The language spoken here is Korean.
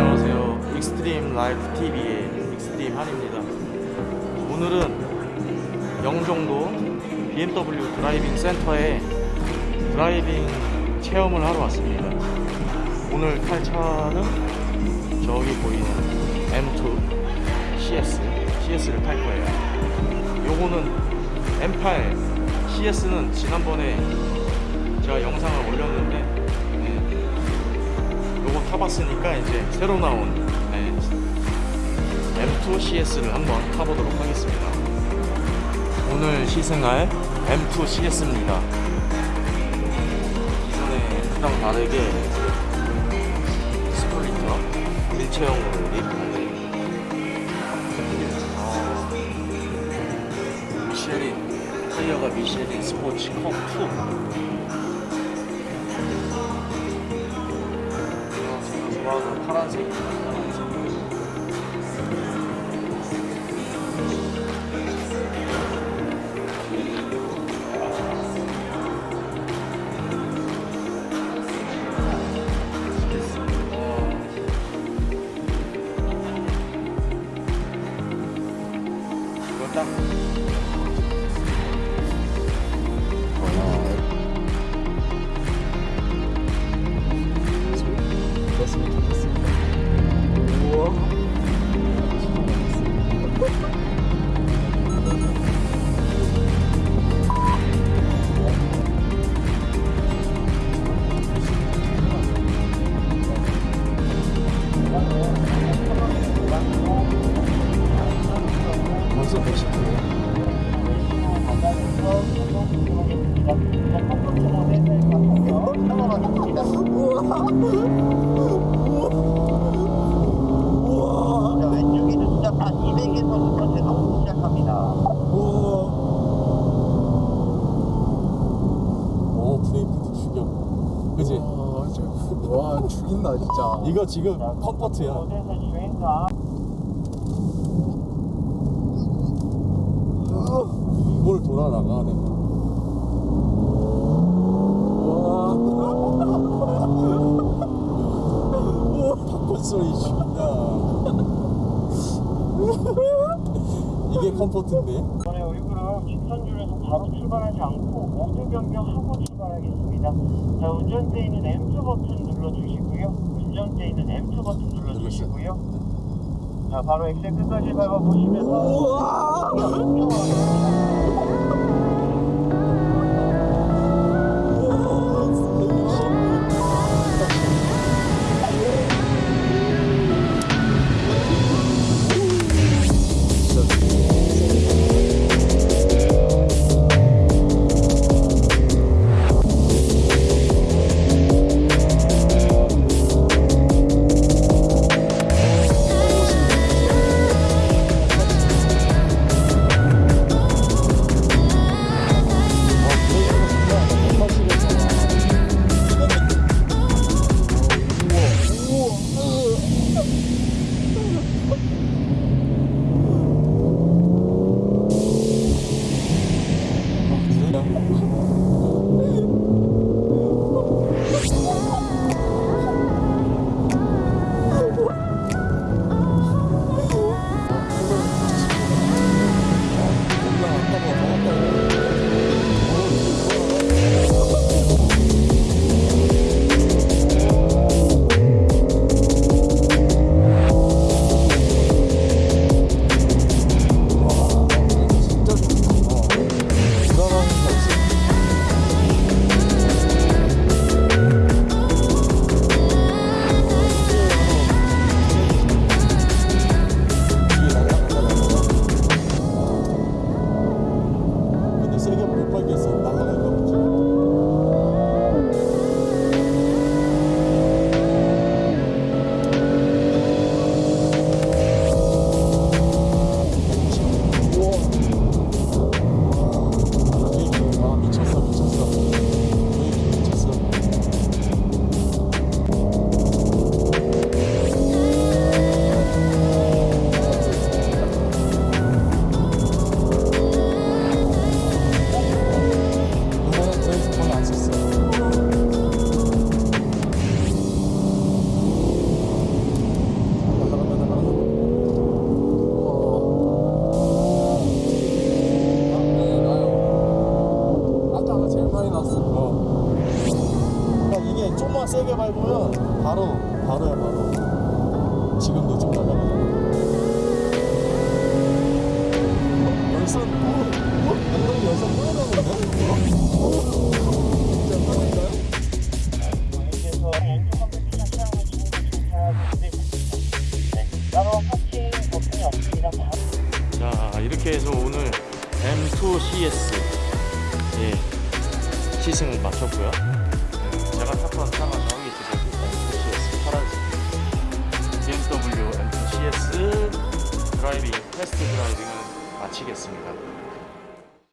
안녕하세요. 익스트림 라이프 TV의 익스트림 한입니다. 오늘은 영종도 BMW 드라이빙 센터에 driving 체험을 하러 왔습니다. 오늘 탈 차는 저기 보이는 M2 CS, CS를 탈 거예요. 요거는 M8 CS는 지난번에 제가 영상을 올렸는데 네, 요거 타봤으니까 이제 새로 나온 네, M2 CS를 한번 타보도록 하겠습니다. 오늘 시승할 M2 CS입니다. 기존의 M랑 다르게 splitter 일체형으로 리프하게 미쉐린 타이어가 미쉐린 스포츠 컵2 좋아 와, 저, 와 죽인다 진짜. 이거 지금 컴포트야 모델에서 주행사 이걸 돌아 나가 내가 팝콘 소리 죽인다 이게 컴포트인데 이번에 우리 그룹 직선줄에서 바로 출발하지 않고 모두 변경하고 출발하겠습니다. 자, 운전대에는 M2 버튼 눌러주시고요. 운전대에는 M2 버튼 눌러주시고요. 자, 바로 엑셀 끝까지 밟아보시면서 좀만 세게 밟으면 바로 바로야 바로 지금도 좀 열선 어? 어? 자 이렇게 해서 오늘 M2 CS 예 시승을 마쳤고요. 마치겠습니다.